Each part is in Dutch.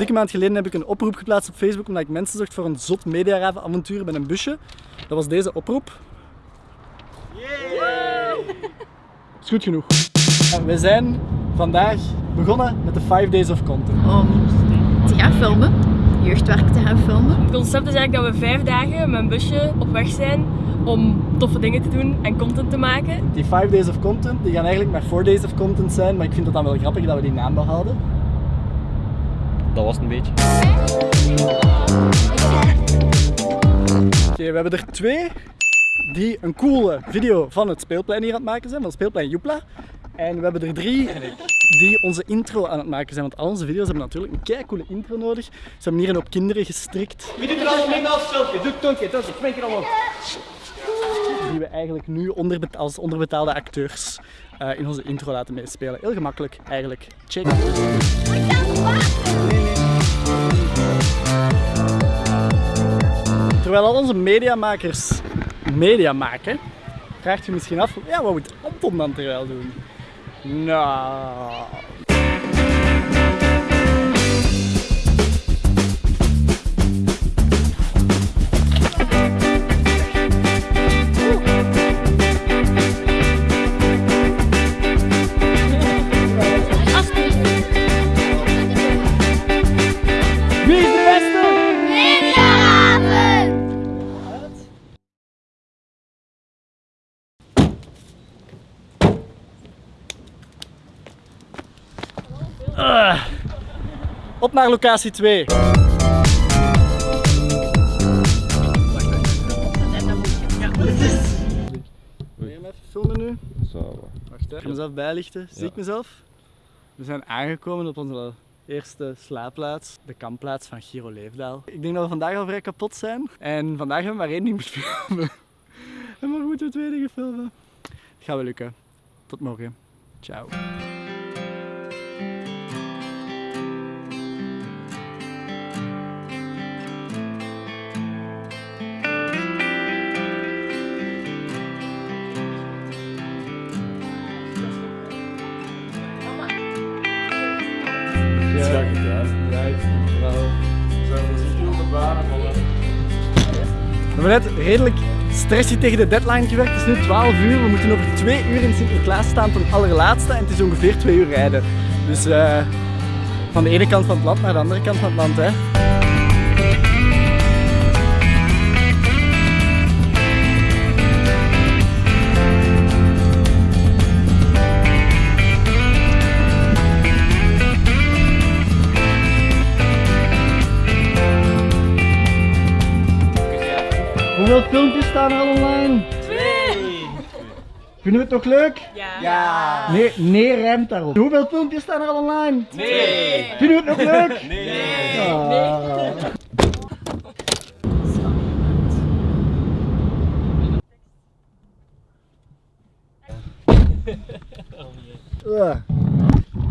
dikke maand geleden heb ik een oproep geplaatst op Facebook omdat ik mensen zocht voor een zot mediaravenavontuur met een busje. Dat was deze oproep. Is goed genoeg. En we zijn vandaag begonnen met de 5 Days of Content. Om te gaan filmen, jeugdwerk te gaan filmen. Het concept is eigenlijk dat we vijf dagen met een busje op weg zijn om toffe dingen te doen en content te maken. Die 5 Days of Content die gaan eigenlijk maar 4 Days of Content zijn, maar ik vind het dan wel grappig dat we die naam behouden. Dat was het een beetje. Oké, we hebben er twee die een coole video van het speelplein hier aan het maken zijn, van het speelplein Joepla. En we hebben er drie die onze intro aan het maken zijn, want al onze video's hebben natuurlijk een kei coole intro nodig. Ze hebben hier een op kinderen gestrikt. Wie doet er al mee als filmpje? Doe Tonke, smink er allemaal. die we eigenlijk nu onderbeta- als onderbetaalde acteurs eh, in onze intro laten meespelen. Heel gemakkelijk eigenlijk. Check. Terwijl al onze mediamakers media maken, vraagt je misschien af, ja, wat moet Anton dan terwijl doen? Nou... Op naar locatie 2. Wil je hem even filmen nu? Zo. Wacht, hè. ik ga mezelf bijlichten. Zie ik mezelf? We zijn aangekomen op onze eerste slaapplaats, de kampplaats van Giro Leefdaal. Ik denk dat we vandaag al vrij kapot zijn. En vandaag hebben we maar één ding moeten filmen. En morgen moeten we twee dingen filmen. Het gaat wel lukken. Tot morgen. Ciao. We hebben net redelijk stressy tegen de deadline gewerkt. Het is nu 12 uur. We moeten over 2 uur in Sinterklaas staan ten allerlaatste. En het is ongeveer 2 uur rijden. Dus eh, van de ene kant van het land naar de andere kant van het land. Hè. Hoeveel filmpjes staan er al online? Twee! Vinden we het nog leuk? Ja. Nee, nee, rijmt daarop. Hoeveel filmpjes staan er al online? Nee! Vinden we het nog leuk? Nee! Ah. Ah.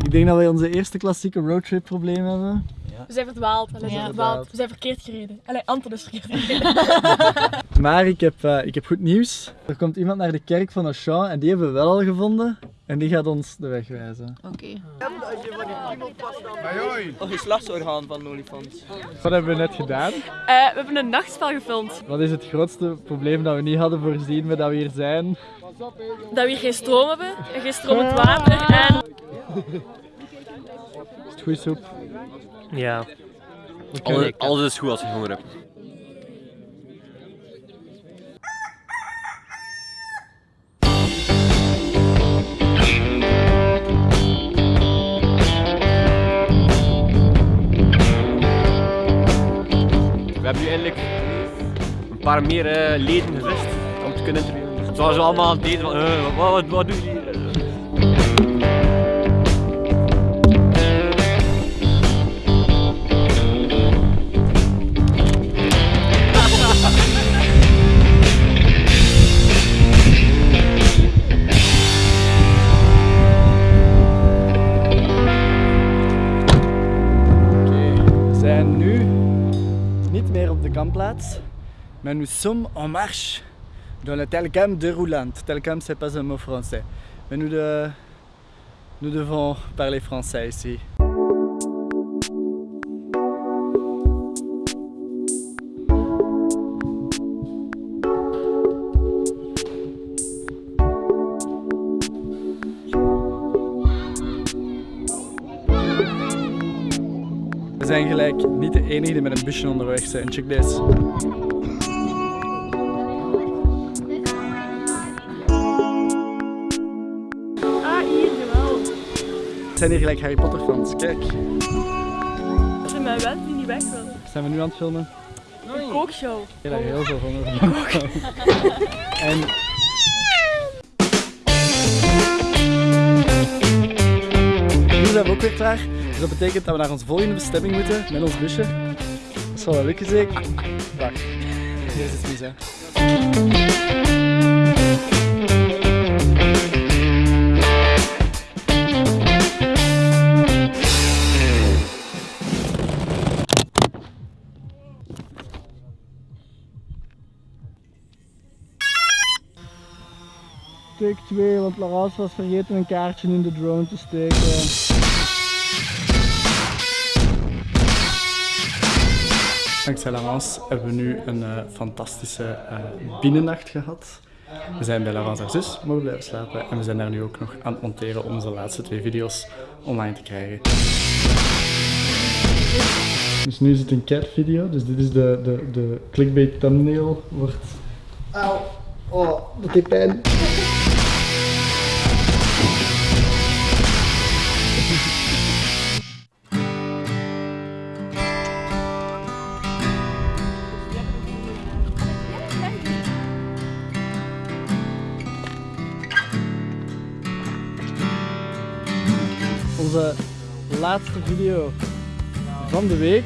Ik denk dat wij onze eerste klassieke roadtrip probleem hebben. We zijn verdwaald. Allee, we zijn verdwaald. We zijn verkeerd gereden. Allee, Anton is verkeerd gereden. Maar ik heb, eh, ik heb goed nieuws. Er komt iemand naar de kerk van Auchan en die hebben we wel al gevonden. En die gaat ons de weg wijzen. Oké. Oh, geslachtsorgaan van een olifant. Wat hebben we net gedaan? Eh, we hebben een nachtspel gefilmd. Wat is het grootste probleem dat we niet hadden voorzien met dat we hier zijn? Dat we hier geen stroom hebben, en geen stromend water en... Is het goede soep? Ja. Alles, alles is goed als je honger hebt. We hebben nu eindelijk een paar meer eh, leden gevist om te kunnen interviewen. Zoals we allemaal aan het deden van, eh, wat, wat, wat doe je hier? Maar nous sommes en marche dans le Telcam déroulante. Telcam, c'est pas un mot français. Mais nous, de... nous devons parler français ici. Zijn gelijk niet de enige die met een busje onderweg zijn. Check deze. Ah, hier, jawel. Het zijn hier gelijk Harry Potter fans. Kijk, Als je mij wet die niet weg wil. zijn we nu aan het filmen? Een kookshow. Ik heb daar heel veel van. En zijn we ook weer klaar. Dus dat betekent dat we naar onze volgende bestemming moeten met ons busje. Dat zal wel lukken zeker. Wacht, hier is het mis hè. Take 2, want Laurence was vergeten een kaartje in de drone te steken. Dankzij Laurence hebben we nu een eh, fantastische eh, binnennacht gehad. We zijn bij Laurence haar zus mogen blijven slapen en we zijn daar nu ook nog aan het monteren om onze laatste twee video's online te krijgen. Dus nu is het een cat video, dus dit is de, de, de clickbait thumbnail. Wordt... Auw, oh, dat deed pijn. Onze laatste video van de week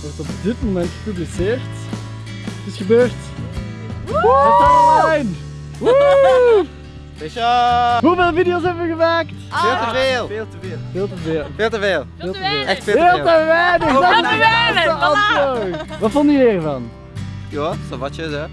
wordt op dit moment gepubliceerd. Het is gebeurd. Het is online. Woe! Speciaal! Hoeveel video's hebben we gemaakt? Veel te veel! Veel te veel. Veel te veel. Veel te veel! Veel te veel. Echt veel te Veel veel! te weinig. Is te weinig. Wat vonden jullie ervan? Ja, sabatjes hè.